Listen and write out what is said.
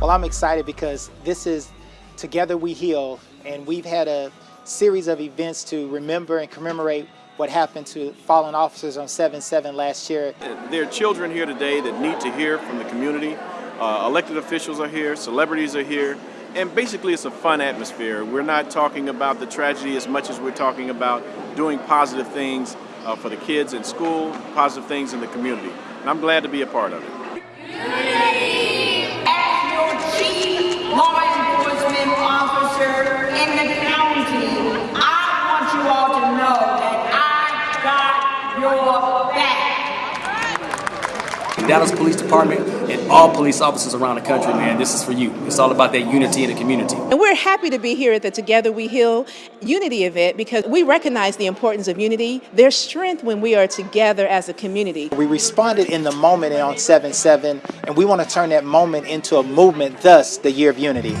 Well, I'm excited because this is Together We Heal, and we've had a series of events to remember and commemorate what happened to fallen officers on 7-7 last year. There are children here today that need to hear from the community. Uh, elected officials are here, celebrities are here, and basically it's a fun atmosphere. We're not talking about the tragedy as much as we're talking about doing positive things uh, for the kids in school, positive things in the community. And I'm glad to be a part of it. As back. Dallas Police Department and all police officers around the country, man, this is for you. It's all about that unity in the community. And we're happy to be here at the Together We Heal Unity event because we recognize the importance of unity. There's strength when we are together as a community. We responded in the moment on 7-7, and we want to turn that moment into a movement, thus the Year of Unity.